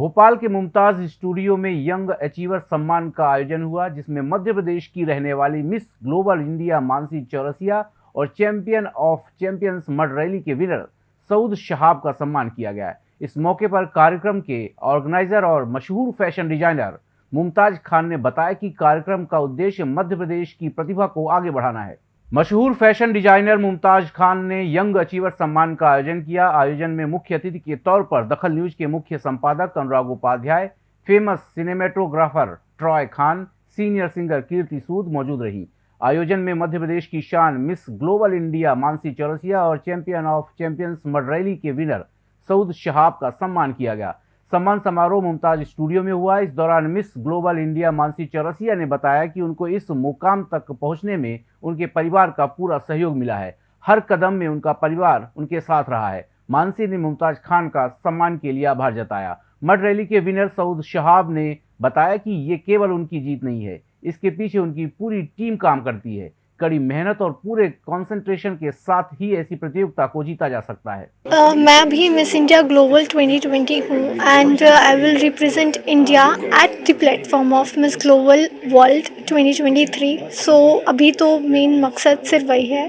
भोपाल के मुमताज़ स्टूडियो में young achiever सम्मान का आयोजन हुआ, जिसमें मध्य प्रदेश की रहने वाली miss global India Mansi Chaurasia और champion of champions mud rally के विनर सऊद शहाब का सम्मान किया गया। इस मौके पर कार्यक्रम के ऑर्गेनाइजर और मशहूर फ़ैशन डिज़ाइनर मुमताज़ खान ने बताया कि कार्यक्रम का उद्देश्य मध्य प्रदेश की प्रतिभा को आगे बढ़ाना है। मशहूर फ़ैशन डिज़ाइनर मुमताज़ खान ने यंग अचीवर सम्मान का आयोजन किया। आयोजन में मुख्य अतिथि के तौर पर दखल न्यूज़ के मुख्य संपादक Anurag Upadhyay, famous cinematographer Troy Khan, senior singer Kirti Sood मौजूद रही। आयोजन में मध्य प्रदेश की शान miss global India Mansi Chaurasia और चैंपियन ऑफ़ चैंपियंस मडरैली के विनर सऊद शहाब का सम्मान किया गया। सम्मान समारोह मुमताज़ स्टूडियो में हुआ। इस दौरान miss global India Mansi Chaurasia ने बताया कि उनको इस मुकाम तक पहुँचने में उनके परिवार का पूरा सहयोग मिला है। हर कदम में उनका परिवार उनके साथ रहा है। मानसी ने मुमताज़ खान का सम्मान के लिए आभार जताया। मड रैली के विनर सऊद शहाब ने बताया कि ये केवल उनकी जीत नहीं है, इसके पीछे उनकी पूरी टीम काम करती है। कड़ी मेहनत और पूरे कंसंट्रेशन के साथ ही ऐसी प्रतियोगिता को जीता जा सकता है। uh, मैं भी मिस इंडिया ग्लोबल 2020 हूँ and I will represent India at the platform of miss global world 2023 so so, अभी तो मेन मकसद सिर्फ़ वही है।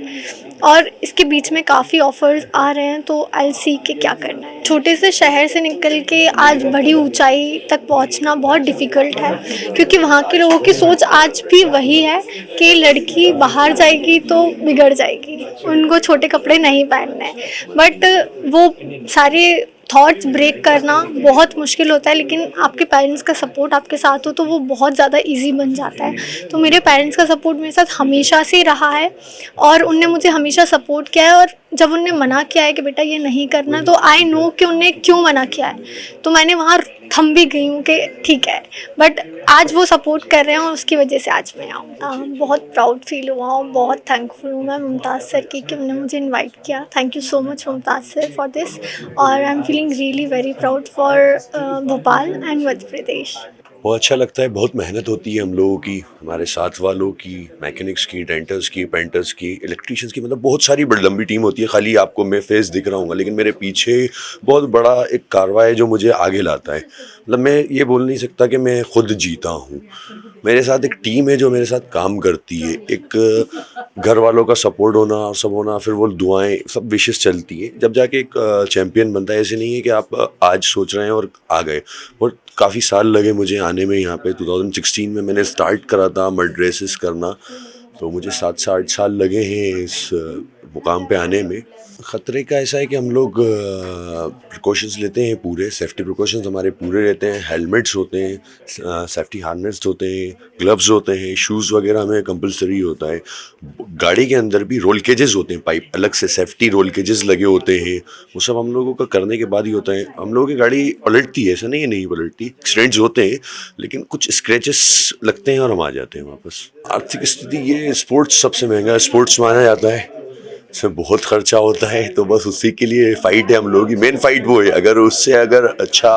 और इसके बीच में काफ़ी ऑफर्स आ रहे हैं तो आई सी के क्या करना है। छोटे से शहर से निकल के आज बड़ी ऊंचाई तक पहुँचना बहुत डिफ़िकल्ट है क्योंकि वहाँ के लोगों की सोच आज भी वही है कि लड़की बाहर जाएगी तो बिगड़ जाएगी। उनको छोटे कपड़े नहीं पहनने बट वो सारे थॉट्स ब्रेक करना बहुत मुश्किल होता है, लेकिन आपके पेरेंट्स का सपोर्ट आपके साथ हो तो वो बहुत ज़्यादा इजी बन जाता है। तो मेरे पेरेंट्स का सपोर्ट मेरे साथ हमेशा से रहा है और उनने मुझे हमेशा सपोर्ट किया है और जब उनने मना किया है कि बेटा ये नहीं करना तो आई नो कि उनने क्यों मना किया है। तो मैंने वहाँ थम भी गई हूँ कि ठीक है बट आज वो सपोर्ट कर रहे हैं और उसकी वजह से आज मैं आऊँ। बहुत प्राउड फील हुआ और बहुत थैंकफुल हूँ मैं मुमताज़ सर की कि उन्होंने मुझे इनवाइट किया। Thank you so much Mumtaz sir for this और I am feeling feeling really very proud for uh, Bhopal and Madhya Pradesh. बहुत अच्छा लगता है, बहुत मेहनत होती है हम लोगों की, हमारे साथ वालों की मैकेनिक्स की डेंटर्स की पेंटर्स की इलेक्ट्रीशियंस की मतलब बहुत सारी बड़ी लंबी टीम होती है। खाली आपको मैं फेस दिख रहा हूँ लेकिन मेरे पीछे बहुत बड़ा एक कारवा है जो मुझे आगे लाता है। मतलब मैं ये बोल नहीं सकता कि मैं खुद जीता हूँ। मेरे साथ एक टीम है जो मेरे साथ काम करती है। एक घर वालों का सपोर्ट होना और सब होना, फिर वो दुआएँ, सब विशेष चलती है। जब जाके एक चैम्पियन बनता है, ऐसे नहीं है कि आप आज सोच रहे हैं और आ गए। और काफ़ी साल लगे मुझे आने में यहाँ पे 2016 में मैंने स्टार्ट करा था मड ड्रेसेस करना। तो मुझे सात से आठ साल लगे हैं इस मुकाम पे आने में। ख़तरे का ऐसा है कि हम लोग प्रिकॉशंस लेते हैं पूरे सेफ्टी प्रिकॉशंस हमारे पूरे रहते हैं। हेलमेट्स होते हैं सेफ्टी हार्नेस होते हैं ग्लव्स होते हैं शूज़ वगैरह हमें कंपलसरी होता है। गाड़ी के अंदर भी रोल केजेस होते हैं पाइप अलग से सेफ्टी रोल केजेस लगे होते हैं। वो सब हम लोगों का करने के बाद ही होता है। हम लोगों की गाड़ी पलटती है, ऐसा नहीं है नहीं पलटती एक्सीडेंट्स होते हैं, लेकिन कुछ स्क्रैचेस लगते हैं और हम आ जाते हैं वापस। आर्थिक स्थिति, ये स्पोर्ट्स सबसे महँगा स्पोर्ट्स माना जाता है। इसमें बहुत खर्चा होता है तो बस उसी के लिए फाइट है हम लोगों की। मेन फाइट वो है, अगर उससे अगर अच्छा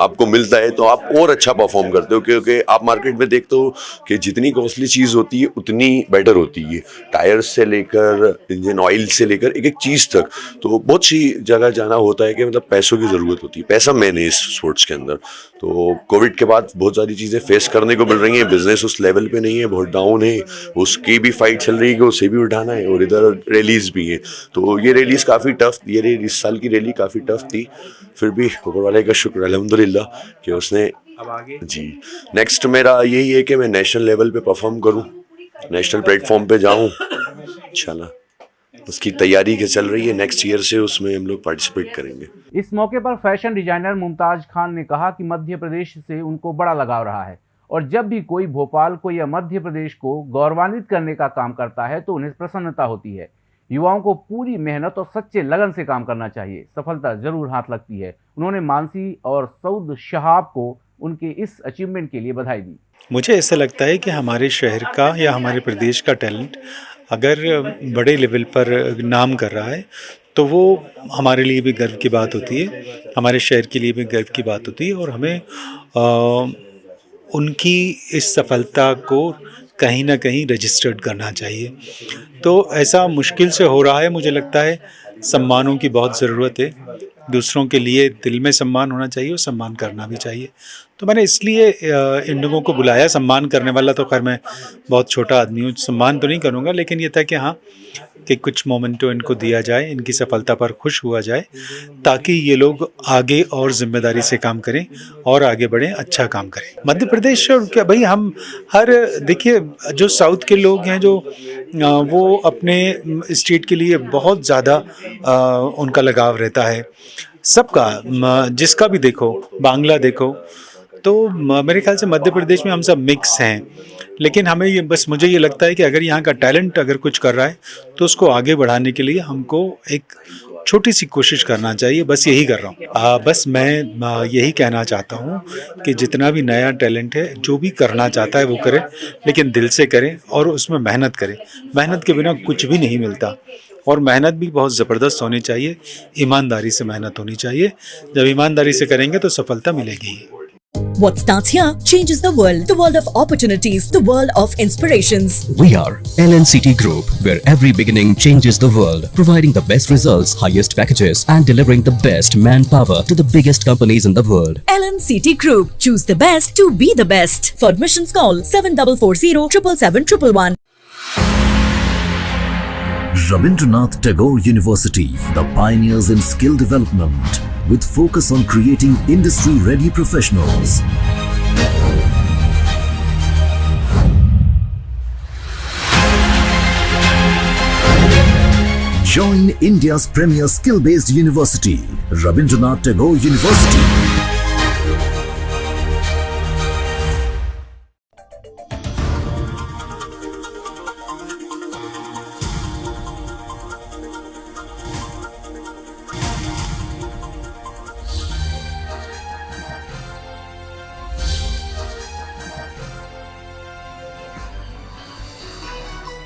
आपको मिलता है तो आप और अच्छा परफॉर्म करते हो, क्योंकि आप मार्केट में देखते हो कि जितनी कॉस्टली चीज़ होती है, उतनी बेटर होती है। टायर्स से लेकर इंजन ऑयल से लेकर एक एक चीज़ तक। तो बहुत सी जगह जाना होता है कि मतलब पैसों की ज़रूरत होती है। पैसा मैन है इस स्पोर्ट्स के अंदर। तो कोविड के बाद बहुत सारी चीज़ें फेस करने को मिल रही हैं। बिज़नेस उस लेवल पर नहीं है, बहुत डाउन है। उसकी भी फाइट चल रही है उसे भी उठाना है, और इधर रैलीज भी हैं। तो ये रैलीज काफ़ी टफ ये रैली इस साल की रैली काफ़ी टफ थी। फिर भी ऊपर वाले का शुक्र अलहमदिल्ला कि उसने जी। नेक्स्ट मेरा यही है कि मैं नेशनल लेवल पे परफॉर्म करूँ नेशनल प्लेटफॉर्म पे जाऊँ। इंशाल्लाह उसकी तैयारी के चल रही है। नेक्स्ट ईयर से उसमें हम लोग पार्टिसिपेट करेंगे। इस मौके पर फ़ैशन डिज़ाइनर मुमताज़ खान ने कहा कि मध्य प्रदेश से उनको बड़ा लगाव रहा है और जब भी कोई भोपाल को या मध्य प्रदेश को गौरवान्वित करने का काम करता है तो उन्हें प्रसन्नता होती है। युवाओं को पूरी मेहनत और सच्चे लगन से काम करना चाहिए। सफलता ज़रूर हाथ लगती है। उन्होंने मानसी और सऊद शहाब को उनके इस अचीवमेंट के लिए बधाई दी। मुझे ऐसा लगता है कि हमारे शहर का या हमारे प्रदेश का टैलेंट अगर बड़े लेवल पर नाम कर रहा है तो वो हमारे लिए भी गर्व की बात होती है हमारे शहर के लिए भी गर्व की बात होती है और हमें आ, उनकी इस सफलता को कहीं ना कहीं रजिस्टर्ड करना चाहिए। तो ऐसा मुश्किल से हो रहा है, मुझे लगता है। सम्मानों की बहुत ज़रूरत है। दूसरों के लिए दिल में सम्मान होना चाहिए और सम्मान करना भी चाहिए। तो मैंने इसलिए इन लोगों को बुलाया सम्मान करने वाला तो खैर मैं बहुत छोटा आदमी हूँ, सम्मान तो नहीं करूँगा, लेकिन ये था कि हाँ कि कुछ मोमेंटो इनको दिया जाए, इनकी सफलता पर खुश हुआ जाए, ताकि ये लोग आगे और ज़िम्मेदारी से काम करें और आगे बढ़ें अच्छा काम करें। मध्य प्रदेश क्या भाई हम हर, देखिए, जो साउथ के लोग हैं, जो वो अपने स्टेट के लिए बहुत ज़्यादा उनका लगाव रहता है। सबका जिसका भी देखो, बांग्ला देखो तो मेरे ख्याल से मध्य प्रदेश में हम सब मिक्स हैं। लेकिन हमें ये, बस मुझे ये लगता है कि अगर यहाँ का टैलेंट अगर कुछ कर रहा है तो उसको आगे बढ़ाने के लिए हमको एक छोटी सी कोशिश करना चाहिए। बस यही कर रहा हूँ। बस मैं यही कहना चाहता हूँ कि जितना भी नया टैलेंट है, जो भी करना चाहता है वो करे, लेकिन दिल से करें और उसमें मेहनत करें। मेहनत के बिना कुछ भी नहीं मिलता। और मेहनत भी बहुत ज़बरदस्त होनी चाहिए ईमानदारी से मेहनत होनी चाहिए जब ईमानदारी से करेंगे तो सफलता मिलेगी What starts here changes the world. The world of opportunities, the world of inspirations. We are LNCT Group, where every beginning changes the world, providing the best results, highest packages, and delivering the best manpower to the biggest companies in the world. LNCT Group. Choose the best to be the best. For admissions, call 7440 777 Rabindranath Tagore University, the pioneers in skill development, with focus on creating industry-ready professionals. Join India's premier skill-based university, Rabindranath Tagore University.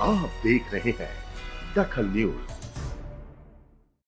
आप देख रहे हैं दखल news.